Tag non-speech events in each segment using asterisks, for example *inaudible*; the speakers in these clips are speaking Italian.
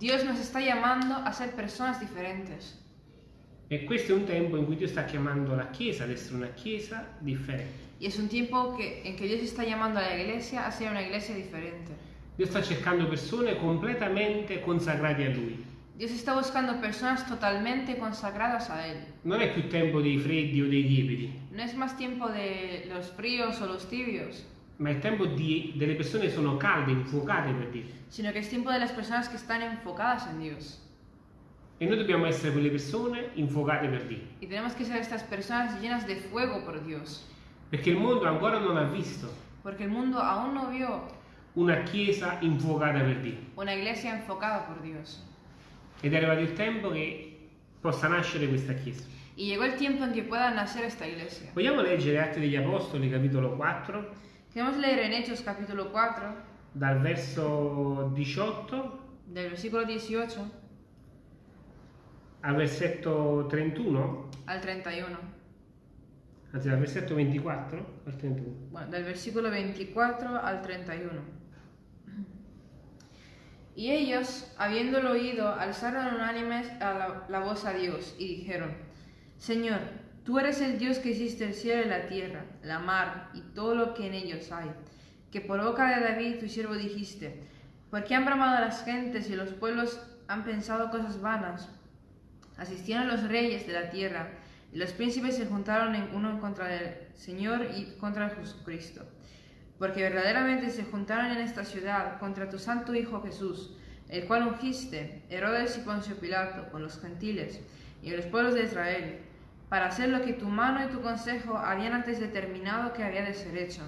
Dios nos está llamando a ser personas diferentes. E questo è un tempo in cui Dio sta chiamando la Chiesa ad essere una Chiesa differente. Y es un tiempo que, en que Dios está llamando a la iglesia a ser una iglesia diferente. Dio sta cercando persone completamente consacrate a Lui. Dios está buscando personas totalmente consagradas a Él. Non è più tempo dei freddi o dei lieviti, No es más tiempo de los fríos o los tibios, ma è tempo di- delle persone che sono calde, infuocate per Dio. sino que es tiempo de las personas que están enfocadas en Dios. E noi dobbiamo essere quelle persone infuocate per Dio. Y tenemos que ser estas personas llenas de fuego por Dios, Perché il mondo ancora non ha visto porque el mundo aún no vio una Chiesa infuocata per Dio. una iglesia enfocada por Dios. Ed è arrivato il tempo che possa nascere questa Chiesa. Y llegó el tiempo en que pueda nacer esta iglesia. Vogliamo leggere Atti degli Apostoli, capitolo 4, Queremos leer en Hechos capítulo 4, dal verso 18 del versículo 18 al versetto 31, al 31. anzi dal versetto 24 al 31. Bueno, del versículo 24 al 31. Y ellos, habiéndolo oído, alzaron unánimes a la, la voz a Dios y dijeron, Señor, tú eres el Dios que hiciste el cielo y la tierra, la mar y todo lo que en ellos hay, que por boca de David tu siervo dijiste, ¿por qué han bramado las gentes y los pueblos han pensado cosas vanas? Asistieron los reyes de la tierra y los príncipes se juntaron en uno contra el Señor y contra Jesucristo. Porque verdaderamente se juntaron en esta ciudad contra tu santo Hijo Jesús, el cual ungiste, Herodes y Poncio Pilato, con los gentiles y los pueblos de Israel, para hacer lo que tu mano y tu consejo habían antes determinado que había de ser hecho.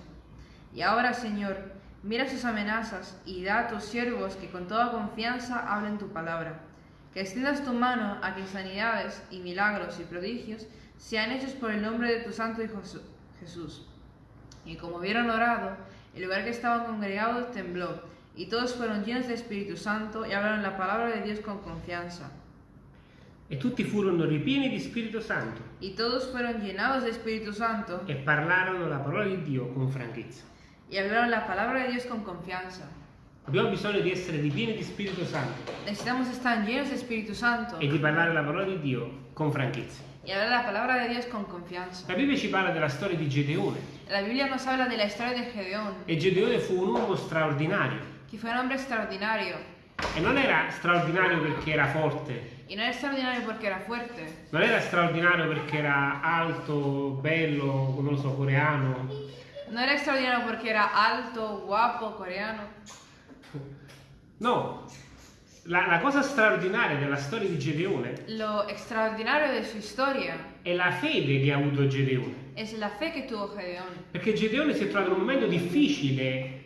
Y ahora, Señor, mira sus amenazas y da a tus siervos que con toda confianza hablen tu palabra. Que extiendas tu mano a que sanidades y milagros y prodigios sean hechos por el nombre de tu santo Hijo Jesús. Y como hubieron orado, el lugar que estaban congregados tembló, y todos fueron llenos de Espíritu Santo y hablaron la palabra de Dios con confianza. E tutti furono ripieni di Spirito Santo Y todos fueron llenados de Espíritu Santo e parlarono la parola di Dio con franchezza. y hablaron la palabra de Dios con confianza. Abbiamo bisogno di essere ripieni di Spirito Santo Necesitamos estar llenos de Espíritu Santo e di parlare la parola di Dio con franchezza. y hablar la palabra de Dios con confianza. La Bibbia ci parla della storia di Gedeone La Biblia nos habla de la historia de Gedeón, e Gedeone fu un uomo straordinario que fue un hombre extraordinario. e non era straordinario perché era forte, Y no era extraordinario porque era fuerte, non era straordinario perché era alto, bello, non lo so, coreano, no era extraordinario porque era alto, guapo, coreano. no. La, la cosa straordinaria della storia di Gedeone Lo extraordinario de su historia è la fede che ha avuto Gedeone. es la fe que tuvo Gedeón, Perché Gedeone si è trovato in un momento difficile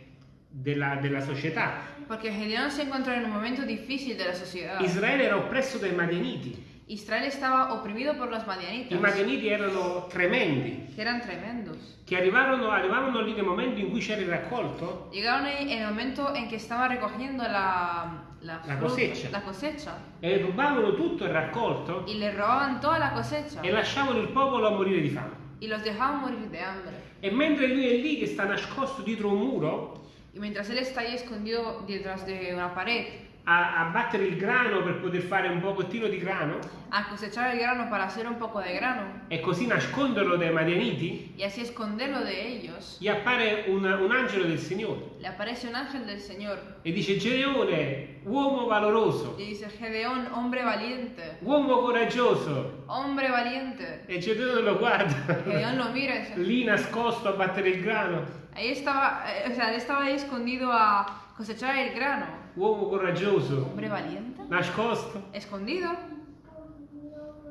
della, della società. porque Gedeón se encontró en un momento difícil de la sociedad. Israele era oppresso dai Madianiti. Israel estaba oprimido por los I madianitas, Madianiti erano tremendi, eran tremendos. che arrivarono, arrivavano lì nel momento in cui c'era il raccolto Llegaron en el momento en que estaban recogiendo la, la, La cosecha. la cosecha e rubavano tutto il raccolto y le robaban toda la cosecha e lasciavano il popolo a morire di fame. y los dejaban morir de hambre. E mentre lui è lì che sta nascosto dietro un muro Y mientras él está ahí escondido detrás de una pared. A, a battere il grano per poter fare un pochettino di grano? A cosechar el grano para hacer un poco de grano. E così nasconderlo dai Madianiti, y así esconderlo de ellos, gli appare un, un angelo del Signore. Le aparece un ángel del Señor. E dice Gedeone, uomo valoroso, y dice, Gedeón, hombre valiente, uomo coraggioso. hombre valiente. E Gedeone lo guarda, Gedeón lo mira lì nascosto a battere il grano, ahí estaba, eh, o sea, estaba ahí escondido a cosechar el grano. uomo coraggioso, Hombre valiente, nascosto. escondido,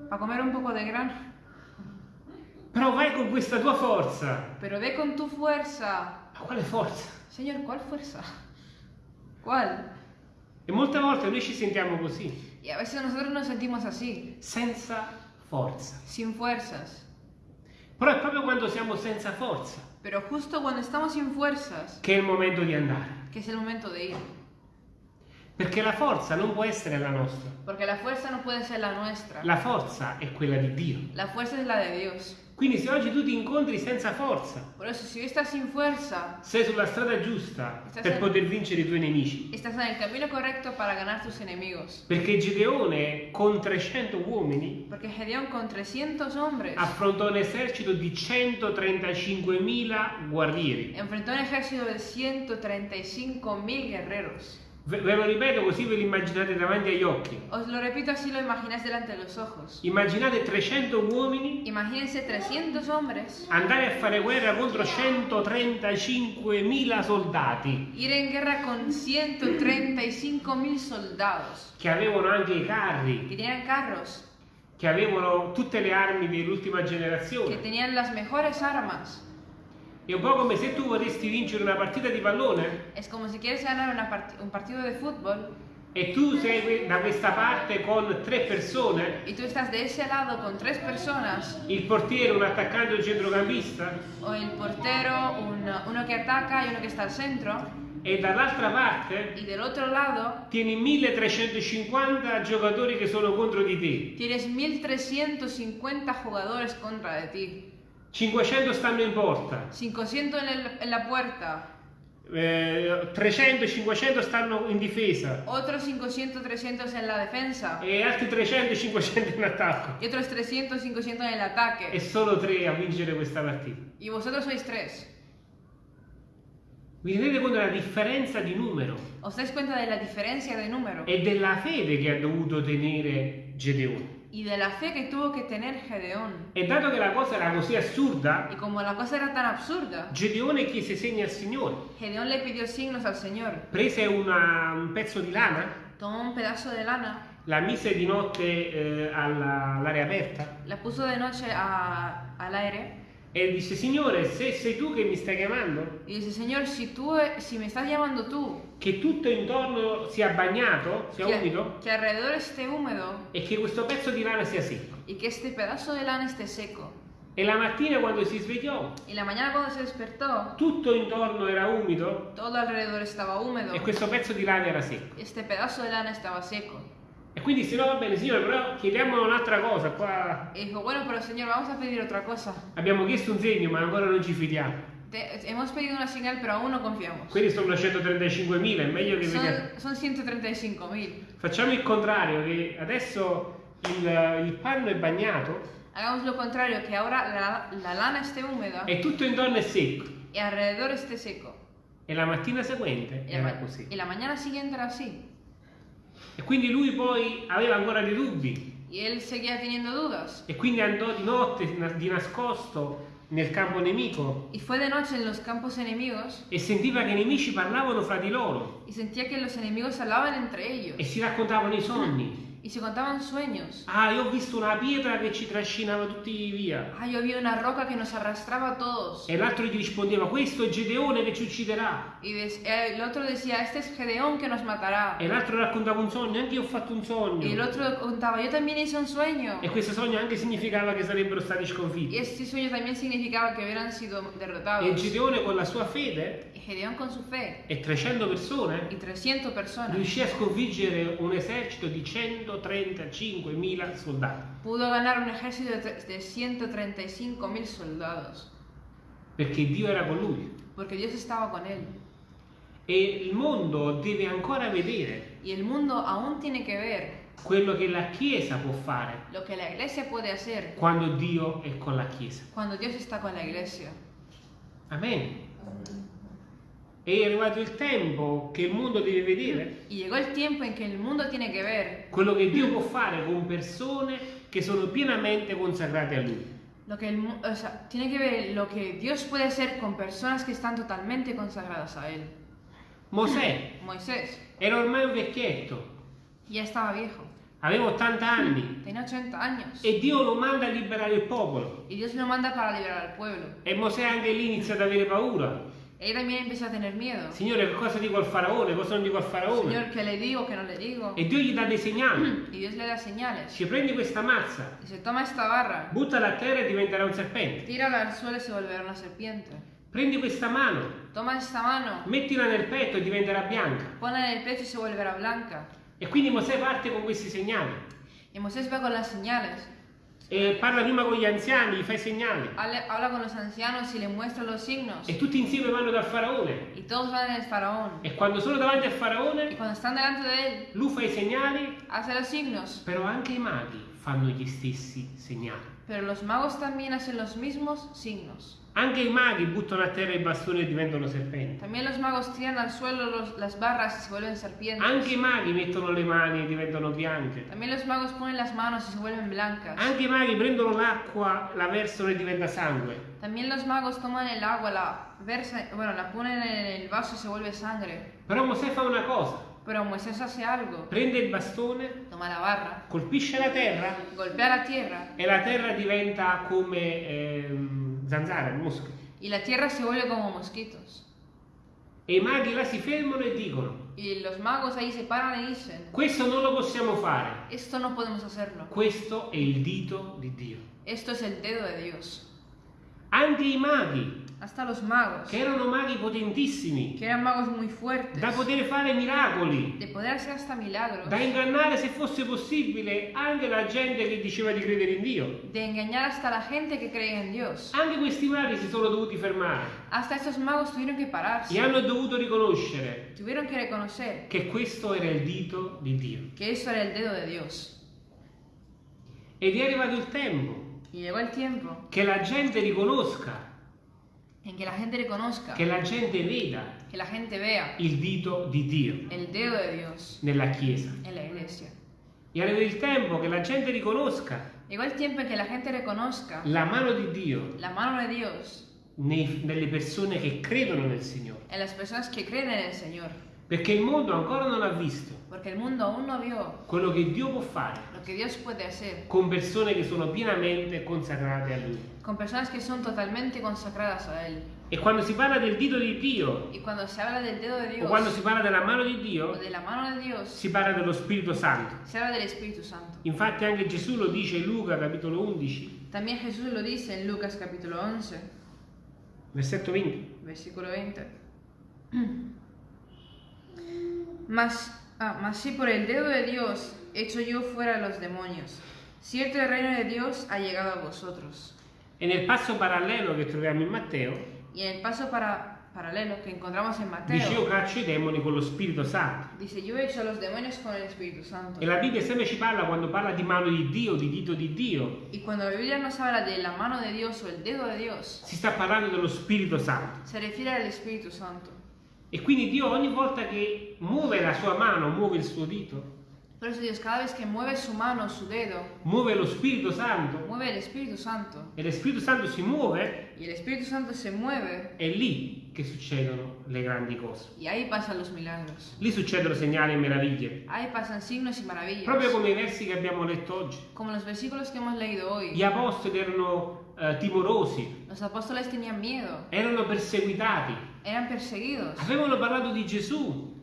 para comer un poco de grano. Però vai con questa tua forza. Pero ve con tu fuerza. Ma quale forza? Señor, ¿cuál fuerza? ¿Cuál? E molte volte noi ci sentiamo così, Y a veces nosotros nos sentimos así, senza forza. sin fuerzas. Però è proprio quando siamo senza forza Pero justo cuando estamos sin fuerzas, che è il momento di andare. que es el momento de ir. Perché la forza non può essere la nostra. Porque la fuerza no puede ser la nuestra. La forza è quella di Dio. La fuerza es la de Dios. Quindi se oggi tu ti incontri senza forza, si fuerza, sei sulla strada giusta per en- poter vincere i tuoi nemici. estás en el camino correcto para ganar tus enemigos. Perché Gedeone con 300 uomini con 300 hombres affrontò un esercito di 135.000 guerrieri. enfrentó un ejército de 135.000 guerreros. Ve, ve lo ripeto così ve lo immaginate davanti agli occhi. Os lo repito así lo imagináis delante de los ojos. Immaginate 300 uomini Imagínense 300 hombres andare a fare guerra contro 135.000 soldati ir en guerra con 135.000 soldados che avevano anche i carri, que tenían carros, che avevano tutte le armi dell'ultima generazione. tenían las mejores armas. È un po' come se tu vorresti vincere una partita di pallone? Es como si quieres ganar una part- un partido de fútbol. E tu sei da questa parte con tre persone, y tú estás de ese lado con tres personas, il portiere, un attaccante e un centrocampista, o el portero, un- uno que ataca y uno que está al centro, e dall'altra parte y del otro lado tieni 1350 giocatori che sono contro di te. tienes 1350 jugadores contra de ti, 500 stanno in porta, 500 en, el- en la puerta, eh, 300 e 500 stanno in difesa otros 500, 300 en la defensa e altri 300 e 500 in attacco. y otros 300, 500 en el E solo tre a vincere questa partita. Y vosotros sois tres. Vi rendete conto della differenza di numero ¿Os dais cuenta de la diferencia de número e della fede che ha dovuto tenere Gedeone. Y de la fe que tuvo que tener Gedeón? E dato che la cosa era così assurda, Y como la cosa era tan absurda, Gedeone chiese segni al Signore. Gedeón le pidió signos al Señor. Prese una- un pezzo di lana, Tomó un pedazo de lana, la mise di notte eh, alla- all'aria aperta la puso de noche a- al aire e disse Signore, se sei tu che mi stai chiamando, y dice, Señor, si tú, si me estás llamando tú, che tutto intorno sia bagnato, sia umido que, que alrededor esté húmedo e che questo pezzo di lana sia secco. y que este pedazo de lana esté seco. E la mattina quando si svegliò, Y la mañana cuando se despertó, tutto intorno era umido todo alrededor estaba húmedo e questo pezzo di lana era secco. este pedazo de lana estaba seco. E quindi se no va bene, Signore, però chiediamo un'altra cosa. Qua Y dijo, bueno, pero Señor, vamos a pedir otra cosa. abbiamo chiesto un segno, ma ancora non ci fidiamo. Te- hemos pedido una señal, pero aún no confiamos. Quelli sono 135.000, è meglio che vediamo. Son, son 135.000. Facciamo il contrario, che adesso il, il panno è bagnato Hagamos lo contrario, que ahora la, la lana esté húmeda e tutto intorno è secco. y alrededor esté seco. E la mattina seguente la, era ma- così. y la mañana siguiente era así. E quindi lui poi aveva ancora dei dubbi. Y él seguía teniendo dudas. e quindi andò di notte di nascosto nel campo nemico. Y fue de noche en los campos enemigos. E sentiva che i nemici parlavano fra di loro. Y sentía que los enemigos hablaban entre ellos. E si raccontavano i sogni. Y se contaban sueños. Ah, io ho visto una pietra che ci trascinava tutti via. Ah, yo vi una roca que nos arrastraba a todos. E l'altro gli rispondeva, questo è Gedeone che ci ucciderà. Y el otro decía, este es Gedeón que nos matará. E l'altro raccontava un sogno, anche io ho fatto un Y el sogno. otro contaba, yo también hice un sueño. E questo sogno anche significava che sarebbero stati Y sconfitti. este sueño también significaba que hubieran sido E derrotados. Gedeone con la sua fede Y Gedeón con su fe e 300 persone y 300 personas riuscì a sconfiggere un esercito di 135.000 soldati. pudo ganar un ejército de tre- de 135.000 soldados. Perché Dio era con lui. Porque Dios estaba con él. E il mondo deve ancora vedere Y el mundo aún tiene que ver quello che la Chiesa può fare lo que la iglesia puede hacer quando Dio è con la Chiesa. cuando Dios está con la iglesia. Amen. È arrivato il tempo che il mondo deve vedere Y llegó el tiempo en que el mundo tiene que ver quello che Dio può fare con persone che sono pienamente consacrate a Lui. lo que el, o sea, tiene que ver lo que Dios puede hacer con personas que están totalmente consagradas a él. Mosè *clears throat* Moisés era ormai un vecchietto, ya estaba viejo, aveva 80 anni tenía 80 años e Dio lo manda a liberare il popolo. y Dios lo manda para liberar al pueblo. E Mosè anche lì inizia ad avere paura. Él también empieza a tener miedo. Signore, cosa dico al faraone? Cosa non dico al faraone? Señor, ¿qué le digo, qué no le digo? E Dio gli dà dei segnali. *clears throat* Y Dios le da señales. Ci prendi questa mazza, Dice, toma esta barra, buttala a terra e diventerà un serpente. tírala al suelo y se volverá una serpiente. Prendi questa mano, Toma esta mano, mettila nel petto e diventerà bianca. ponla en el pecho y se volverá blanca. E quindi Mosè parte con questi segnali. Y Moisés va con las señales. E parla prima con gli anziani, gli fa i segnali. Habla con los ancianos y le muestra los signos. E tutti insieme vanno dal faraone. Y todos van al faraón. E quando sono davanti al faraone, cuando están delante de él, lui fa i segnali, hace los signos. però anche i maghi fanno gli stessi segnali. Pero los magos también hacen los mismos signos. Anche i maghi buttano a terra i bastoni e diventano serpenti. Suelo los-. Anche i maghi mettono le mani e diventano bianche. Anche i maghi prendono l'acqua, la versano e diventa sangue. También los magos toman el agua, la versa, bueno, la ponen en el vaso y se vuelve sangre. Però Mosè fa una cosa, Pero Moisés hace algo. prende il bastone, Toma la barra, colpisce la terra golpea la tierra e la terra diventa come ehm, zanzara, mosca. y la tierra se vuelve como mosquitos. E i maghi là si fermano e dicono, Y los magos ahí se paran y dicen, questo non lo possiamo fare, esto no podemos hacerlo. questo è il dito di Dio. Esto es el dedo de Dios. Anche i maghi, Hasta los magos, che erano maghi potentissimi, que eran magos muy fuertes, da poter fare miracoli, de poder hacer hasta milagros, da ingannare se fosse possibile anche la gente che diceva di credere in Dio. de engañar hasta la gente que cree en Dios. Anche questi maghi si sono dovuti fermare Hasta estos magos tuvieron que e pararse, hanno dovuto riconoscere tuvieron que reconocer che questo era il dito di Dio. que eso era el dedo de Dios. Ed è arrivato il tempo Y llegó el tiempo che la gente riconosca, en que la gente reconozca, che la gente veda que la gente vea il dito di Dio el dedo de Dios nella Chiesa. en la iglesia. È arrivato il tempo che la gente riconosca Llegó el tiempo en que la gente reconozca la mano di Dio la mano de Dios nei- nelle persone che credono nel Signore. en las personas que creen en el Señor. Perché il mondo ancora non ha visto quello che Dio può fare con persone che sono pienamente consacrate a Lui. con personas que son totalmente consagradas a Él. E quando si parla del dito di Dio dedo de o Dios quando si parla della mano di o Dio, de Dios, si parla dello Spirito Santo. Santo. Infatti anche Gesù lo dice in Luca capitolo 11, También Jesús lo dice en Lucas capítulo 11, versetto 20. versículo 20. *clears throat* Mas, ah, mas si por el dedo de Dios echo yo fuera a los demonios, cierto el reino de Dios ha llegado a vosotros. E nel passo parallelo che troviamo in Matteo, Y en el paso para, paralelo que encontramos en dice io Mateo, caccio i demoni con lo Spirito Santo. dice yo echo a los demonios con el Espíritu Santo. E la Bibbia sempre ci parla quando parla di mano di Dio, di dito di Dio, Y cuando la Biblia nos habla de la mano de Dios o el dedo de Dios, si sta parlando dello Spirito Santo. se refiere al Espíritu Santo. E quindi Dio ogni volta che muove la sua mano, muove il suo dito, Por eso Dios cada vez que mueve su mano, su dedo, muove lo Spirito Santo mueve el Espíritu Santo. e lo Spirito Santo si muove, Y el Espíritu Santo se mueve è lì che succedono le grandi cose. y ahí pasan los milagros. Lì succedono segnali e meraviglie. Ahí pasan signos y maravillas. Proprio come i versi che abbiamo letto oggi. Como los versículos que hemos leído hoy. Gli apostoli erano eh, timorosi, Los apóstoles tenían miedo, erano perseguitati, eran perseguidos, avevano parlato di Gesù,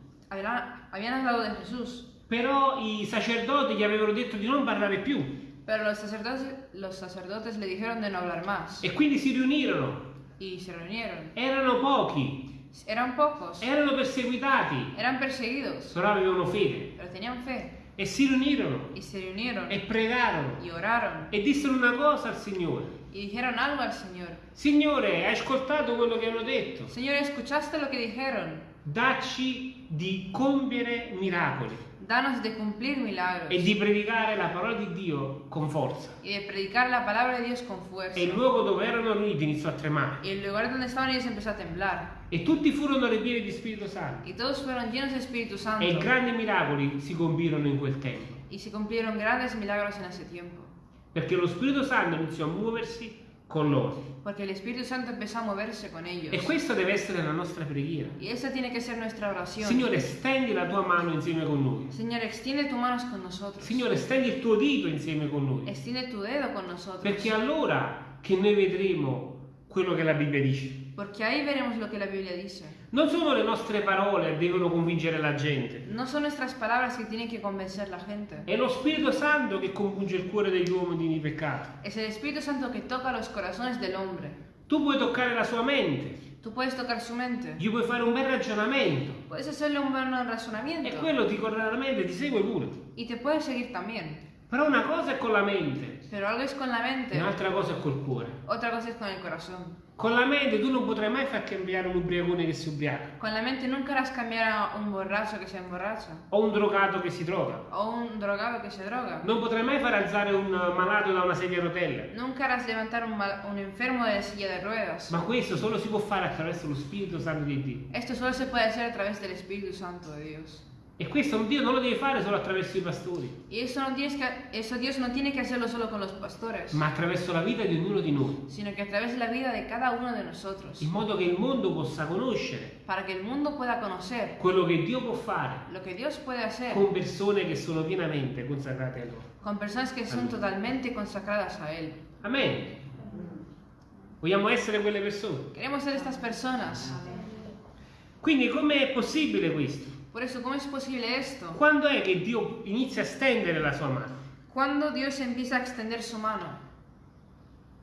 habían hablado de Jesús, però i sacerdoti gli avevano detto di non parlare più pero los sacerdotes, los sacerdotes le dijeron de no hablar más. e quindi si riunirono. Y se reunieron. Erano pochi, Eran pocos, erano perseguitati, eran perseguidos, però avevano fede pero tenían fe. e si riunirono Y se reunieron. E pregarono y oraron. E dissero una cosa al Signore. Y dijeron algo al Señor. Signore, hai ascoltato quello che hanno detto? Señor, ¿escuchaste lo que dijeron? Dacci di compiere miracoli Danos de cumplir milagros e di predicare la parola di Dio con forza. y de predicar la palabra de Dios con fuerza. E il luogo dove erano riuniti iniziò a tremare. Y el lugar donde estaban ellos empezó a temblar. E tutti furono ripieni di Spirito Santo. Y todos fueron llenos de Espíritu Santo. E grandi miracoli si compirono in quel tempo. Y se cumplieron grandes milagros en ese tiempo. Perché lo Spirito Santo iniziò a muoversi con loro. Porque el Espíritu Santo empezó a moverse con ellos. E questa deve essere la nostra preghiera. Y esa tiene que ser nuestra oración. Signore, stendi la tua mano insieme con noi. Señor, extiende tus manos con nosotros. Signore, stendi il tuo dito insieme con noi. Extiende tu dedo con nosotros. Perché allora che noi vedremo quello che la Bibbia dice. Porque ahí veremos lo que la Biblia dice. Non sono le nostre parole che devono convincere la gente. No son nuestras palabras que tienen que convencer la gente. È lo Spirito Santo che compunge il cuore degli uomini di peccato. Es el Espíritu Santo que toca los corazones del hombre. Tu puoi toccare la sua mente, Tú puedes tocar su mente. gli puoi fare un bel ragionamento Puedes hacerle un buen e razonamiento. quello ti corre alla mente e ti segue pure. Y te puede seguir también. Però una cosa è con la mente, Pero algo es con la mente, un'altra cosa è col cuore. otra cosa es con el corazón. Con la mente tu non potrai mai far cambiare un ubriacone che si ubriaca, Con la mente nunca harás cambiar a un borracho que se emborracha o un drogato che si droga. o un drogado que se droga. Non potrai mai far alzare un malato da una sedia a rotelle. Nunca harás levantar un, un enfermo de la silla de ruedas. Ma questo solo si può fare attraverso lo Spirito Santo di Dio. Esto solo se puede hacer a través del Espíritu Santo de Dios. E questo Dio non lo deve fare solo attraverso i pastori, Y eso, no tienes que, eso Dios no tiene que hacerlo solo con los pastores, ma attraverso la vita di ognuno di noi, sino que a través de la vida de cada uno de nosotros, in modo che il mondo possa conoscere para que el mundo pueda conocer quello che Dio può fare lo que Dios puede hacer con persone che sono pienamente consacrate a Lui. con personas que son totalmente consagradas a Él. Amen. Vogliamo essere quelle persone. Queremos ser estas personas. Quindi com'è possibile questo? Por eso, ¿cómo es posible esto? Quando è che Dio inizia a stendere la sua mano? Cuando Dios empieza a extender su mano.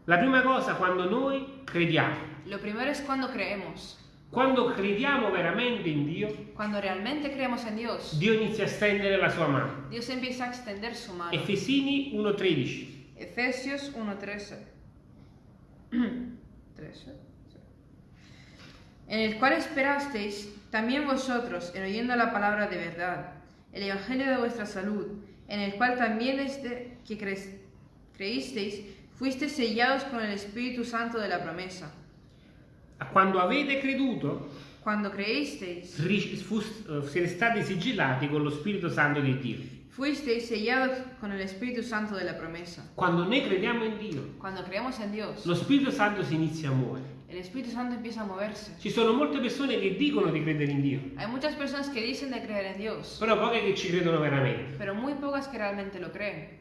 La prima cosa quando noi crediamo. Lo primero es cuando creemos. Quando crediamo veramente in Dio, Cuando realmente creemos en Dios, Dio inizia a stendere la sua mano. Dios empieza a extender su mano. Efesini 1:13. Efesios 1.13. 13. *clears throat* En el cual esperasteis también vosotros en oyendo la palabra de verdad, el evangelio de vuestra salud, en el cual también desde que cre- creísteis fuisteis sellados con el Espíritu Santo de la promesa. Quando avete creduto, Cuando creísteis, ri- fu- eh, siete stati sigillati con lo Spirito Santo di Dio. fuisteis sellados con el Espíritu Santo de la promesa. Quando noi crediamo in Dio, Cuando creemos en Dios, lo Spirito Santo si inizia a muovere. El Espíritu Santo empieza a moverse. Ci sono molte persone che dicono di credere in Dio, Hay muchas personas que dicen de creer en Dios, però poche che ci credono veramente. pero muy pocas que realmente lo creen.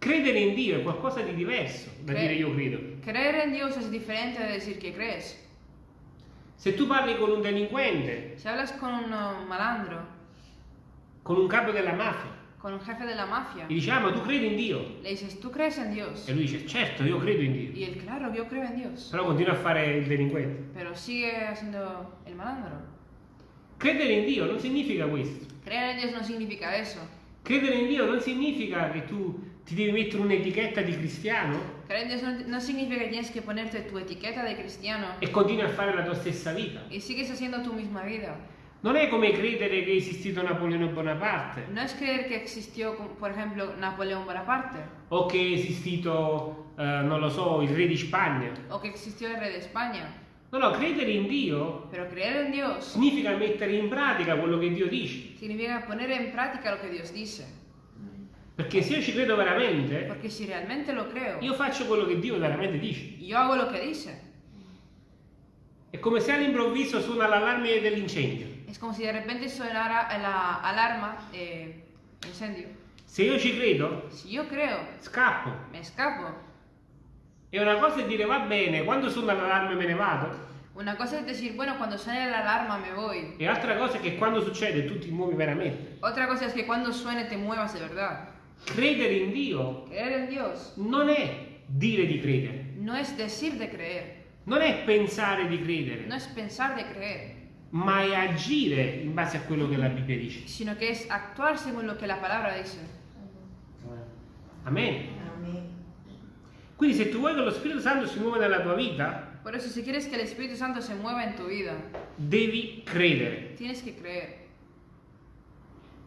Credere in Dio è qualcosa di diverso da Cre- dire io credo. Creer en Dios es diferente de decir que crees. Se tu parli con un delinquente, Si hablas con un malandro, con un capo della mafia, con un jefe de la mafia, gli dici, ah ma tu credi in Dio? le dices, ¿tú crees en Dios? E lui dice, certo, io credo in Dio. Y él, claro, yo creo en Dios. Però continua a fare il delinquente. Pero sigue haciendo el malandro. Credere in Dio non significa questo. Creer en Dios no significa eso. Credere in Dio non significa che tu ti devi mettere un'etichetta di cristiano Creer en Dios no, no significa que tienes que ponerte tu etiqueta de cristiano e continui a fare la tua stessa vita. y sigues haciendo tu misma vida. Non è come credere che è esistito Napoleone Bonaparte No es creer que existió, como, por ejemplo, Napoleón Bonaparte o che è esistito, eh, non lo so, il re di Spagna. o que existió el rey de España. No, no, credere in Dio en Dios significa mettere in pratica quello che Dio dice. significa poner en práctica lo que Dios dice. Perché se io ci credo veramente, Porque si realmente lo creo, io faccio quello che Dio veramente dice. yo hago lo que dice. È come se all'improvviso suona l'allarme dell'incendio. Es como si de repente sonara la alarma de incendio. Se io ci credo, Si yo creo, scappo. me escapo. E una cosa è dire va bene, quando suona l'allarme me ne vado. Una cosa es decir, bueno, cuando suene la alarma me voy. E altra cosa è che quando succede tu ti muovi veramente. Otra cosa es que cuando suene te muevas de verdad. Credere in Dio Creer en Dios non è dire di credere, no es decir de creer, non è pensare di credere, no es pensar de creer, ma è agire in base a quello che la Bibbia dice. sino que es actuar según lo que la palabra dice. Amen. Amén. Quindi se tu vuoi che lo Spirito Santo si muova nella tua vita, Por eso, si quieres que el Espíritu Santo se mueva en tu vida, devi credere. tienes que creer.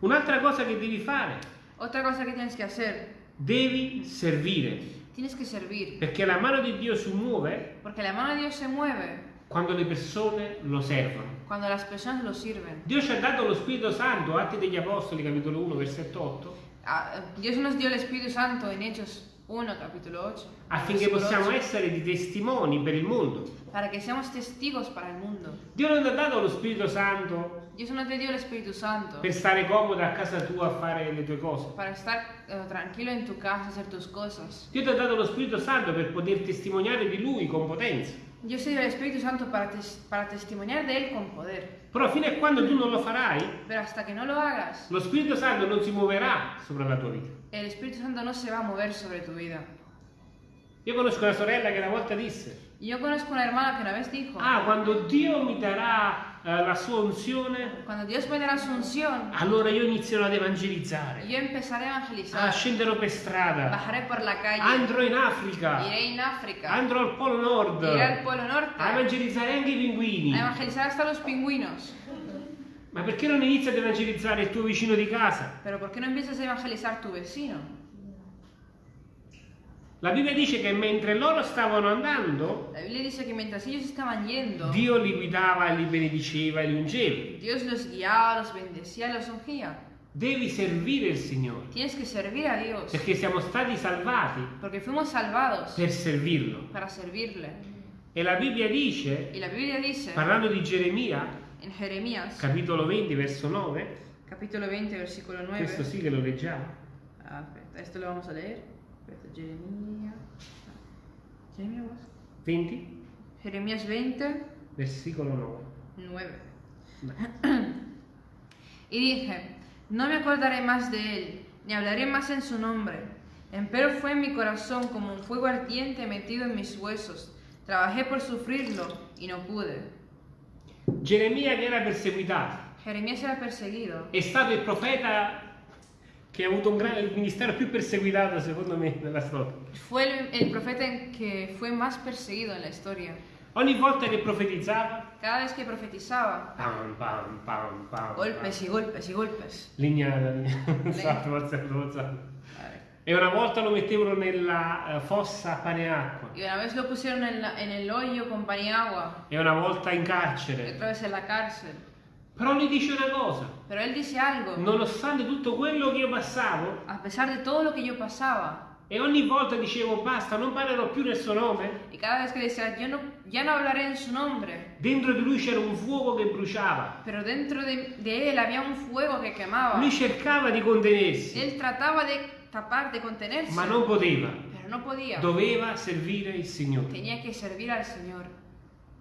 Un'altra cosa che devi fare, Otra cosa que tienes que hacer, devi servire. tienes que servir. Perché la mano di Dio si muove Porque la mano de Dios se mueve quando le persone lo servono. Cuando las personas lo sirven. Dio ci ha dato lo Spirito Santo, Atti degli Apostoli, capitolo 1, versetto 8, Ah, Dios nos dio el Espíritu Santo en Hechos 1, capítulo 8. affinché possiamo 8, essere di testimoni per il mondo. Para que seamos testigos para el mundo. Dio non ti ha dato lo Spirito Santo Dios no te dio el Espíritu Santo per stare comodo a casa tua a fare le tue cose. para estar eh, tranquilo en tu casa, hacer tus cosas. Dio ti ha dato lo Spirito Santo per poter testimoniare di Lui con potenza. Dios te dio el Espíritu Santo para, tes- para testimoniar de Él con poder. Però fino a quando tu non lo farai, Pero hasta que no lo hagas, lo Spirito Santo non si muoverà sopra la tua vita. el Espíritu Santo no se va a mover sobre tu vida. Io conosco una sorella che una volta disse, Yo conozco una hermana que una vez dijo, ah, quando Dio mi darà eh, la sua unzione, Cuando Dios pondrá su unción, allora io inizierò ad evangelizzare. yo empezaré a Ah, evangelizar. scenderò per strada, Bajaré por la calle. andrò in Africa, Iré en África. andrò al Polo Nord, Iré al Polo a Norte. evangelizzare anche i pinguini. A evangelizar hasta los pingüinos. Ma perché non inizi ad evangelizzare il tuo vicino di casa? Pero ¿por qué no empiezas a evangelizar tu vecino? La Bibbia dice che mentre loro stavano andando, La Biblia dice que mientras ellos estaban yendo, Dio li guidava, li benediceva e li ungeva. Dios los guiaba, los bendecía, los ungía. Devi servire il Signore, Tienes que servir a Dios. perché siamo stati salvati Porque fuimos salvados per servirlo. para servirle. E la Bibbia dice, la Biblia dice parlando di Geremia, en Jeremías, capitolo 20, verso 9, capítulo 20, versículo 9. questo sì che lo leggiamo. Ah, aspetta, esto lo vamos a leer. Jeremías. Jeremías, vos? 20, Jeremías 20, versicolo 9. 9. Dai. Y dije, no me acordaré más de él, ni hablaré más en su nombre. Empero fue en mi corazón como un fuego ardiente metido en mis huesos. Trabajé por sufrirlo y no pude. Geremia che era perseguitato, Jeremías era perseguido. è stato il profeta che ha avuto un gran- il ministero più perseguitato secondo me nella storia. Fue el, el profeta que fue más perseguido en la historia. Ogni volta che profetizzava, Cada vez que profetizaba, pam pam pam pam. golpes y golpes y golpes. Lignata, lignata. Forzato, forzato. E una volta lo mettevano nella eh, fossa a pane e acqua. Y una vez lo pusieron en, la- en el hoyo con pan y agua, E una volta in carcere. otra vez en la cárcel. Però lui dice una cosa. Pero él dice algo. Nonostante tutto quello che io passavo, A pesar de todo lo que yo pasaba, e ogni volta dicevo basta, non parlerò più nel suo nome, y cada vez que decía, yo no, ya no hablaré en su nombre, dentro di lui c'era un fuoco che bruciava. pero dentro de, de él había un fuego que quemaba. Lui cercava di contenersi, Él trataba de tapar, de contenerse, ma non poteva. pero no podía. Doveva servire il Signore. Tenía que servir al Señor.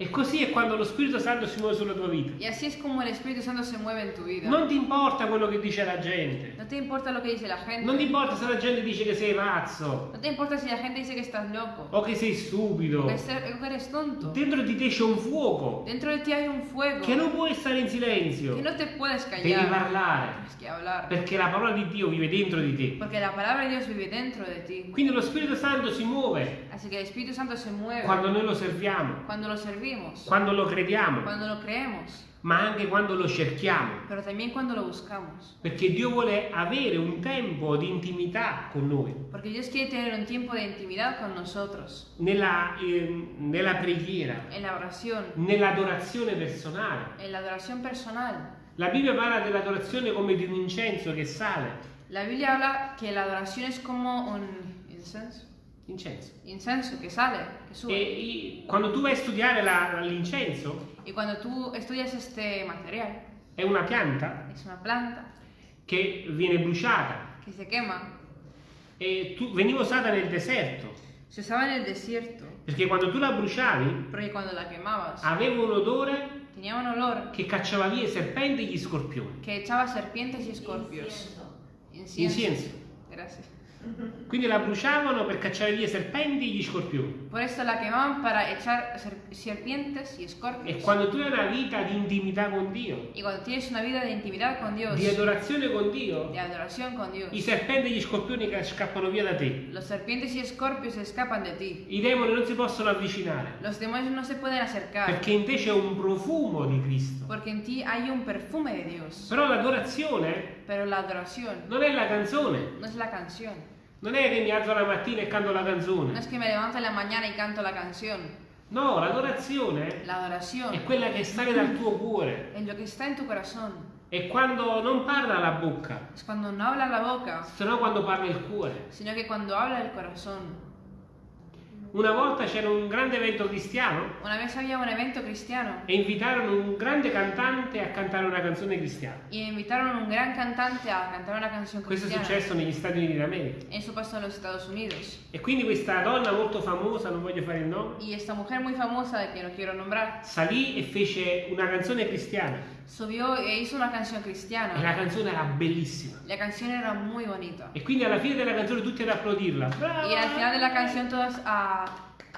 E così è quando lo Spirito Santo si muove sulla tua vita. Y así es como el Espíritu Santo se mueve en tu vida. Non ti importa quello che dice la gente. No te importa lo que dice la gente. Non ti importa se la gente dice che sei pazzo No te importa si la gente dice que estás loco. o che sei stupido. O que ser- o eres tonto. Dentro di te c'è un fuoco Dentro de ti hay un fuego che non puoi stare in silenzio. que no te puedes Devi callar. parlare. Que hablar. Perché la parola di Dio vive dentro di te. Porque la palabra de Dios vive dentro de ti. Quindi lo Spirito Santo si muove Así que el Espíritu Santo se mueve quando noi lo serviamo, cuando lo servimos, quando lo crediamo, cuando lo creemos, ma anche quando lo cerchiamo. pero también cuando lo buscamos. Perché Dio vuole avere un tempo di intimità con noi, Porque Dios quiere tener un tiempo de intimidad con nosotros, nella, eh, nella preghiera, en la oración, nell'adorazione personale. en la adoración personal. La Bibbia parla dell'adorazione come di un incenso che sale. La Biblia habla que la adoración es como un incenso, Incenso. incenso que sale, que E sube. i- quando tu vai a studiare la- l'incenso, Y cuando tú estudias este material, è una pianta es una planta che viene bruciata que se quema, e tu- veniva usata nel deserto. se usaba en el desierto, Perché quando tu la bruciavi porque cuando la quemabas aveva un odore tenía un olor che cacciava via i serpenti e gli scorpioni. que echaba serpientes y escorpios. Incienso. Incienso. Gracias. Quindi la bruciavano per cacciare via i serpenti e gli scorpioni. Por esto la quemaban para echar ser- serpientes y E escorpios. quando tu hai una vita di intimità con Dio, Y cuando tienes una vida de intimidad con Dios, di adorazione con Dio, de adoración con Dios, i serpenti e gli scorpioni scappano via da te. los serpientes y escorpios escapan de ti. I demoni non si possono avvicinare. Los demonios no se pueden acercar Perché in te c'è un profumo di Cristo. porque en ti hay un perfume de Dios. Però l'adorazione Pero la adoración non è la canzone. no es la canción. Non è che mi alzo la mattina e canto la No canzone. es que me levanto en la mañana y canto la canción. No, l'adorazione La è quella che sale dal tuo cuore. es lo que está en tu corazón. È quando non parla la bocca, Es cuando no habla la boca, sino quando parla il cuore. sino que cuando habla el corazón. Una volta c'era un grande evento cristiano Una vez había un evento cristiano e invitarono un grande cantante a cantare una canzone cristiana. y invitaron a un gran cantante a cantar una canción Questo è cristiana. successo negli Stati Uniti d'America. Eso pasó en los Estados Unidos. E quindi questa donna molto famosa, non voglio fare il nome, Y esta mujer muy famosa, de que no quiero nombrar, salì e fece una canzone cristiana. Subió e hizo una canción E cristiana. la canzone era bellissima. La canción era muy bonita. E quindi alla fine della canzone tutti ad applaudirla. Y al final de la canción todos a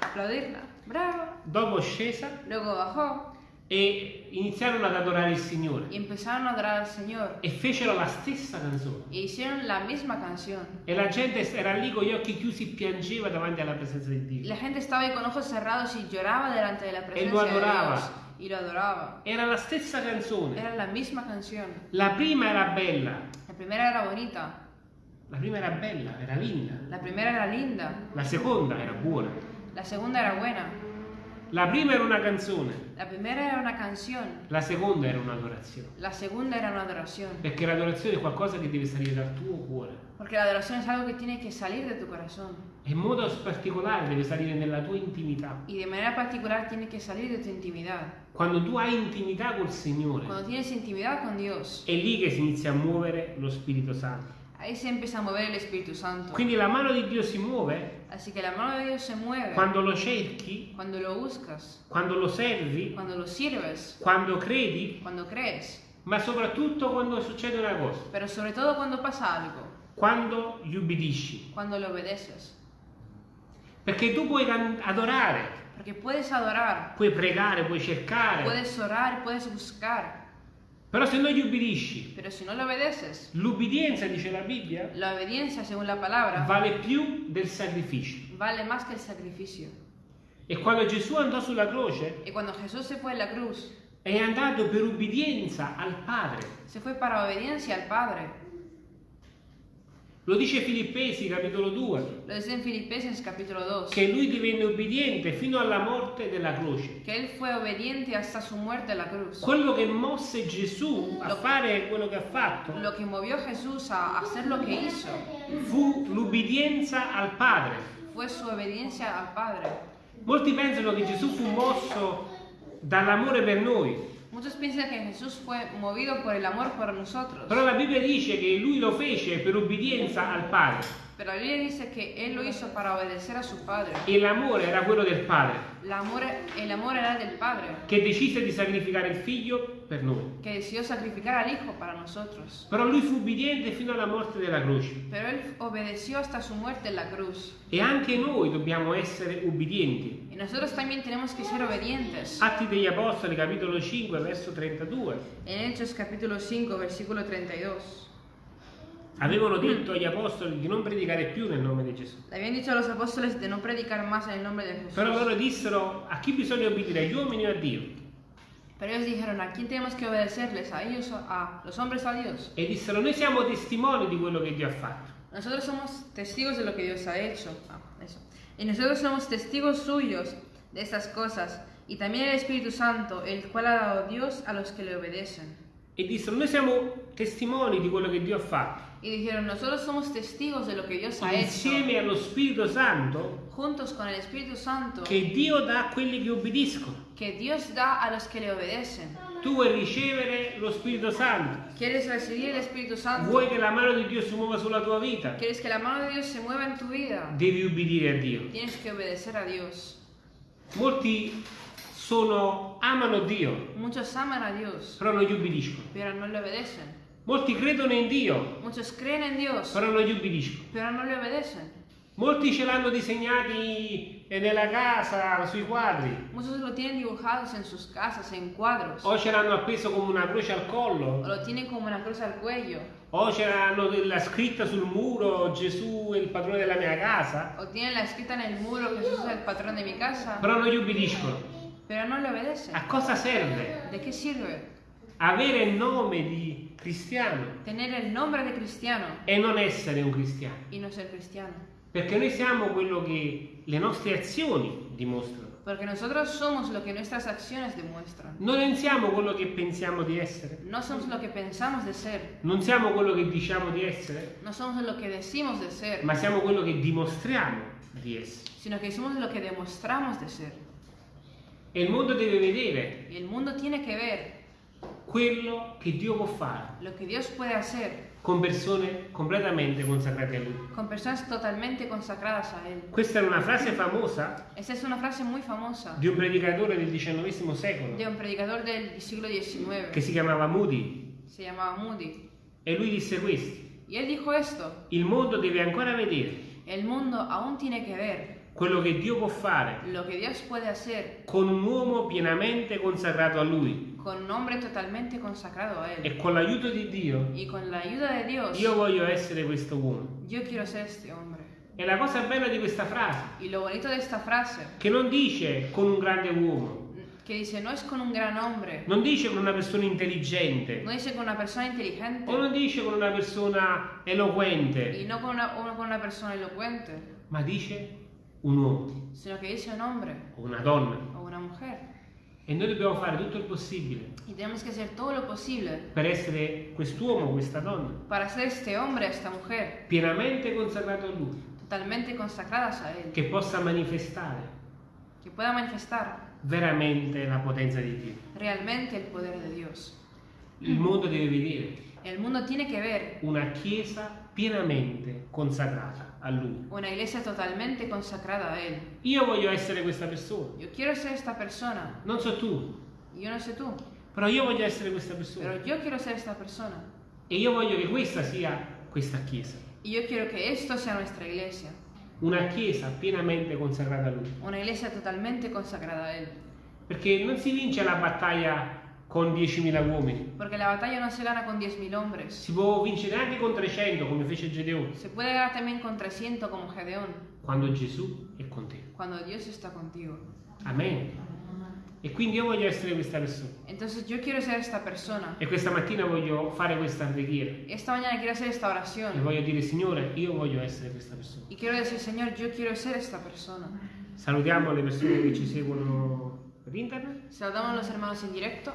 aplaudirla. ¡Bravo! Dopo scesa, Luego bajó e iniziarono ad adorare il Signore y empezaron a adorar al Señor e fecero la stessa canzone. e hicieron la misma canción. E la gente era lì con gli occhi chiusi e piangeva davanti alla presenza di Dio. La gente ahí con ojos cerrados y lloraba delante de la presencia lo de adoraba. Dios y lo adoraba. Era la stessa canzone. Era la misma canción. La prima era bella, La primera era bonita, la prima era bella, era linda. la primera era linda, La seconda era buona. la segunda era buena, La prima era una canzone, la primera era una canción, la seconda era un'adorazione. la segunda era una adoración. Perché l'adorazione è qualcosa che deve salire dal tuo cuore. Porque la adoración es algo que tiene que salir de tu corazón E in modo particolare deve salire nella tua intimità. y de manera particular tiene que salir de tu intimidad. Quando tu hai intimità col Signore, Cuando tienes intimidad con Dios, è lì che si inizia a muovere lo Spirito Santo. Ahí se empieza a mover el Espíritu Santo. Quindi la mano di Dio si muove Así que la mano de Dios se mueve quando lo cerchi, cuando lo buscas, quando lo servi, cuando lo sirves, quando credi, cuando crees, ma soprattutto quando succede una cosa, pero sobre todo cuando pasa algo, quando gli ubbidisci. cuando le obedeces. Perché tu puoi adorare, Porque puedes adorar, puoi pregare, puoi cercare, puedes orar, puedes buscar, però se non gli ubbidisci, pero si no le obedeces, l'ubbidienza, dice la Bibbia, la obediencia, según la palabra, vale più del sacrificio. vale más que el sacrificio. E quando Gesù andò sulla croce, Y cuando Jesús se fue la cruz, è andato per ubbidienza al Padre. se fue para obediencia al Padre. Lo dice Filippesi, capitolo 2, Lo dice en Filipenses capítulo 2, che lui divenne ubbidiente fino alla morte della croce. que Él fue obediente hasta su muerte en la cruz. Quello che mosse Gesù a Lo- fare quello che ha fatto Lo que movió Jesús a hacer lo que hizo fu l'ubbidienza al Padre. fue su obediencia al Padre. Molti pensano che Gesù fu mosso dall'amore per noi, Muchos piensan que Jesús fue movido por el amor por nosotros, però la Bibbia dice che lui lo fece per ubbidienza al Padre. Pero la Biblia dice que Él lo hizo para obedecer a su Padre. e l'amore era quello del Padre. El amor, el amor era del Padre, che decise di sacrificare il figlio per noi. que decidió sacrificar al Hijo para nosotros. Però lui fu ubbidiente fino alla morte della croce Pero Él obedeció hasta su muerte en la cruz. e anche noi dobbiamo essere ubbidienti. Y nosotros también tenemos que ser obedientes. Atti degli Apostoli, capitolo 5, verso 32. En Hechos capítulo 5, versículo 32. Avevano detto agli apostoli di non predicare più nel nome di Gesù. Le habían dicho a los apóstoles de no predicar más en el nombre de Jesús. Però loro dissero a chi bisogna obbedire, agli uomini o a Dio? Pero ellos dijeron, ¿a quién tenemos que obedecerles? ¿A ellos, a los hombres o a Dios? E dissero, noi siamo testimoni di quello che Dio ha fatto. Nosotros somos testigos de lo que Dios ha hecho. Ah, eso. Y nosotros somos testigos suyos de estas cosas. Y también el Espíritu Santo, el cual ha dado Dios a los que le obedecen. E dissero, noi siamo testimoni di quello che Dio ha fatto. Y dijeron, nosotros somos testigos de lo que Dios ha hecho. Insieme allo Spirito Santo Juntos con el Espíritu Santo, che Dio dà a quelli che obbediscono. que Dios da a los que le obedecen. Tu vuoi ricevere lo Spirito Santo. ¿Quieres recibir el Espíritu Santo? Vuoi che la mano di Dio si muova sulla tua vita. ¿Quieres que la mano de Dios se mueva en tu vida? Devi ubbidire a Dio. Tienes que obedecer a Dios. Molti sono, amano Dio, Muchos aman a Dios, però non gli ubbidiscono. pero no le obedecen. Molti credono in Dio, Muchos creen en Dios, però non gli ubbidiscono. pero no le obedecen. Molti ce l'hanno disegnati eh, nella casa, sui quadri, Muchos lo tienen dibujados en sus casas, en cuadros, o ce l'hanno appeso come una croce al o collo, lo tienen como una cruz al cuello, o ce l'hanno la scritta sul muro Gesù è il padrone della mia casa, o tienen la escrita en el muro Jesús es el patrón de mi casa, però non gli ubbidiscono. A cosa serve? ¿De qué sirve avere il nome di cristiano tener el nombre de cristiano e non essere un cristiano? y no ser cristiano? Perché noi siamo quello che le nostre azioni dimostrano. Porque nosotros somos lo que nuestras acciones demuestran. Noi non siamo quello che pensiamo di essere, No somos lo que pensamos de ser, non siamo quello che diciamo di essere, no somos lo que decimos de ser, ma siamo quello che dimostriamo di essere. sino que somos lo que demostramos de ser. E il mondo deve vedere Y el mundo tiene que ver quello che Dio può fare con persone completamente consacrate a Lui. con personas totalmente consagradas a Él. Questa era una frase famosa Esta es una frase muy famosa di un predicatore del XIX secolo de un predicador del siglo che XIX. si chiamava Moody Se llamaba Moody. e lui disse questo. Il mondo deve ancora vedere el mundo aún tiene que ver quello che Dio può fare con un uomo pienamente consacrato a Lui con un hombre totalmente consagrado a Él. e con l'aiuto di Dio Y con la ayuda de Dios, io voglio essere questo uomo. yo quiero ser este hombre. E la cosa bella di questa frase, Y lo bonito de esta frase, che non dice con un grande uomo, que dice, no es con un gran hombre, non dice con una persona intelligente, no dice con una persona inteligente, o non dice con una persona eloquente, y no con una, con una persona elocuente, ma dice un uomo sino que dice un hombre o una donna. o una mujer. E noi dobbiamo fare tutto il possibile Y tenemos que hacer todo lo posible per essere quest'uomo questa donna. para ser este hombre, esta mujer, pienamente consacrato a Lui, totalmente consagradas a Él, che possa manifestare que pueda manifestar veramente la potenza di Dio. realmente el poder de Dios. Il mondo deve vedere El mundo tiene que ver una chiesa pienamente consacrata a Lui. una iglesia totalmente consagrada a Él. Io voglio essere questa persona, Yo quiero ser esta persona, non so tu, yo no sé tú, però io voglio essere questa persona. pero yo quiero ser esta persona. E io voglio che questa sia questa chiesa, Y yo quiero que esto sea nuestra iglesia, una chiesa pienamente consacrata a Lui. una iglesia totalmente consagrada a Él. Perché non si vince la battaglia con 10.000 uomini, Porque la batalla no se gana con 10.000 hombres, si può vincere anche con 300 come fece Gedeone, se puede ganar también con 300 como Gedeón, quando Gesù è con te. cuando Dios está contigo. Amen. E quindi io voglio essere questa persona. Entonces yo quiero ser esta persona. E questa mattina voglio fare questa preghiera. Esta mañana quiero hacer esta E oración. voglio dire, Signore, io voglio essere questa persona. Y quiero decir, Señor, yo quiero ser esta persona. Salutiamo le persone che ci seguono per internet Saludamos a los hermanos en directo.